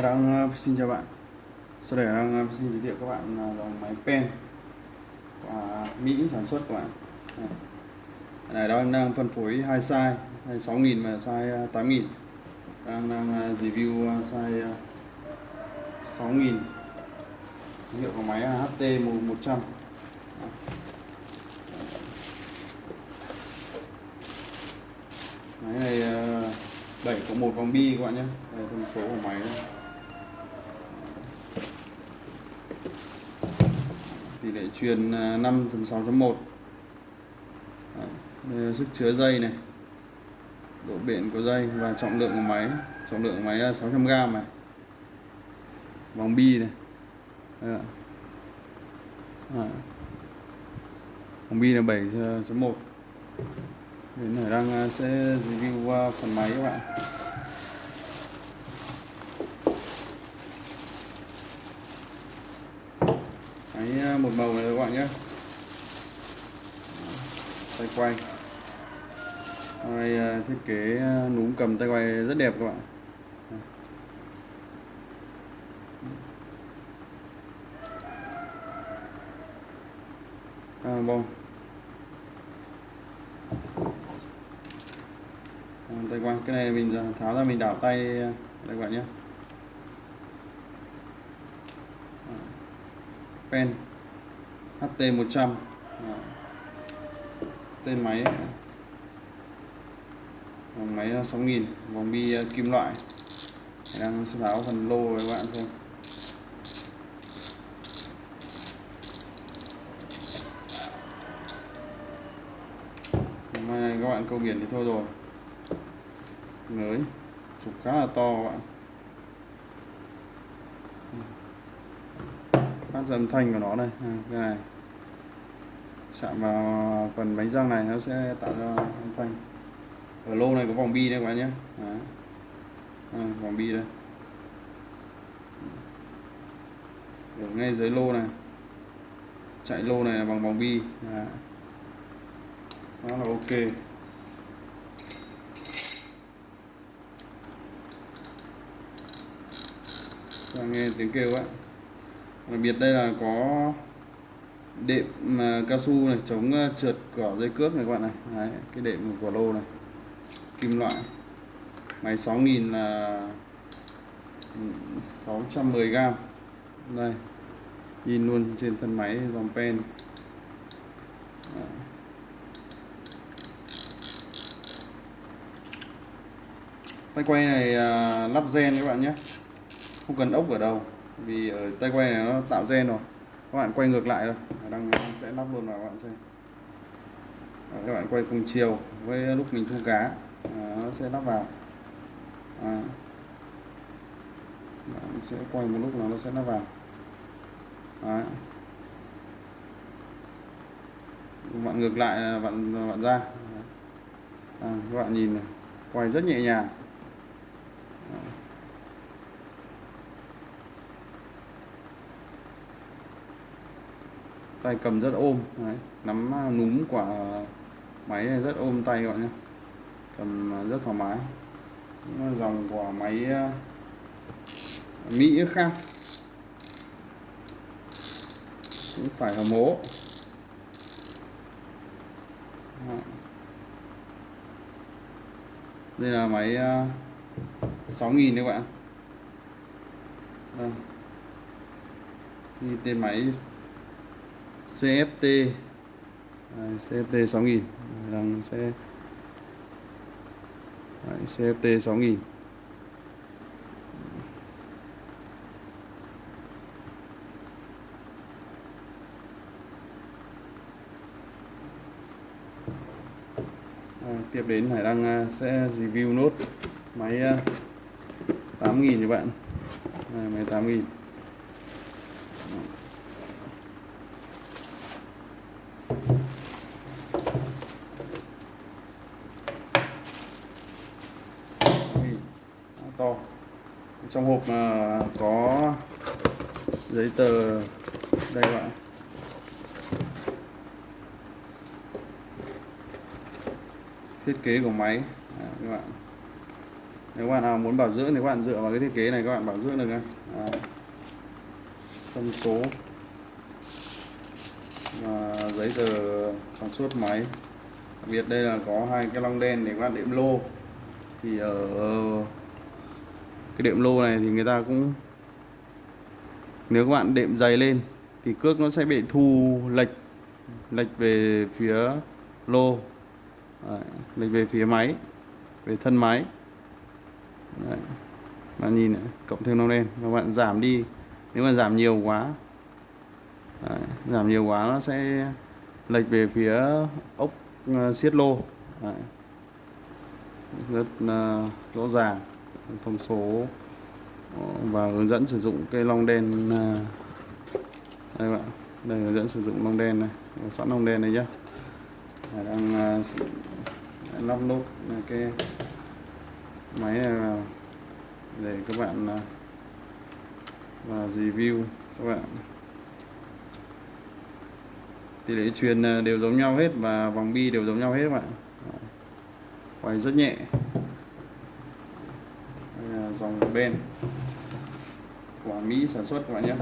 Hải đang ờ, xin chào bạn. Sau đây đang ờ, xin giới thiệu các bạn ờ, dòng máy pen của Mỹ sản xuất các bạn. Này, đang đang phân phối hai size size 6.000 và size 8.000 đang đang review size 6.000 hiệu của máy HT 100 máy này 7 có một vòng bi các bạn nhé. Đây thông số của máy đây. Tỷ lệ truyền à, 5.6.1 sức chứa dây này. Độ bền của dây và trọng lượng của máy. Trọng lượng của máy là 600g này. Vòng bi này. Đây à. vòng bi là 7.1 à, đến này đang à, sẽ review phần máy các bạn. Cái một màu này các bạn nhé. Tay quay. Đây à, thiết kế à, núm cầm tay quay rất đẹp các bạn. À, bông. À, tay quay. Cái này mình tháo ra mình đảo tay đây các bạn nhé. Pen. HT100 tên máy. Vòng máy ờ, 6000 vòng bi ờ, kim loại. Đang tháo phần lô với các bạn xem. Hôm nay các bạn câu biển thì thôi rồi. Mới chụp khá là to các bạn. Phát ra âm thanh của nó đây à, cái này. Chạm vào phần bánh răng này nó sẽ tạo ra âm thanh. Ở lô này có vòng bi đây các bạn nhé. À, vòng bi đây. Ở ngay dưới lô này. Chạy lô này là bằng vòng bi. À. đó là ok. Và nghe tiếng kêu á đặc biệt đây là có đệm à, cao su này chống à, trượt cỏ dây cước này các bạn này. Đấy, cái đệm của lô này. Kim loại. Máy 6000 là 610 gram. Đây nhìn luôn trên thân máy dòng pen. Tay quay này à, lắp gen các bạn nhé. Không cần ốc ở đâu vì ở tay quay này nó tạo gen rồi. Các bạn quay ngược lại thôi. Đang sẽ lắp luôn vào các bạn xem. Các bạn quay cùng chiều với lúc mình thu cá. Nó sẽ lắp vào. À. bạn sẽ quay một lúc nào nó sẽ lắp vào. Đấy. bạn ngược lại là bạn bạn ra. À, các bạn nhìn này. Quay rất nhẹ nhàng. Tay cầm rất ôm, Đấy. nắm à, núm quả máy này rất ôm tay các bạn nhé. Cầm à, rất thoải mái. Dòng của máy à, Mỹ khác. Cũng phải hầm hố đây là máy 6.000 đấy các bạn đây. tên máy CFT Đấy, CFT 6000 đang sẽ Đấy, CFT 6000 À, tiếp đến Hải Đăng à, sẽ review nốt máy à, 8000 các bạn. À, máy 8000 to trong hộp mà có giấy tờ đây các bạn thiết kế của máy. À, các bạn. Nếu các bạn nào muốn bảo dưỡng thì các bạn dựa vào cái thiết kế này các bạn bảo dưỡng được nhé thông số. Và giấy tờ sản xuất máy. Đặc biệt đây là có hai cái long đen để các bạn đệm lô. Thì ở cái đệm lô này thì người ta cũng nếu các bạn đệm dày lên thì cước nó sẽ bị thu lệch lệch về phía lô Đấy, lệch về phía máy về thân máy Đấy. bạn nhìn này, cộng thêm nó lên các bạn giảm đi nếu mà giảm nhiều quá Đấy, giảm nhiều quá nó sẽ lệch về phía ốc ờ, uh, siết lô Đấy. rất uh, rõ ràng thông số ờ, và hướng dẫn sử dụng cây long đen à, đây bạn đây, hướng dẫn sử dụng long đen này sẵn long đen này nhá. À, đang lắp nút à, cái máy này vào để các bạn và review các bạn. Tỷ lệ truyền đều giống nhau hết và vòng bi đều giống nhau hết các bạn quay rất nhẹ dòng bên của Mỹ sản xuất các bạn nhé.